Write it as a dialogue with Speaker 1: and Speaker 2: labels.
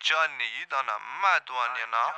Speaker 1: Johnny, you done a mad one, you know.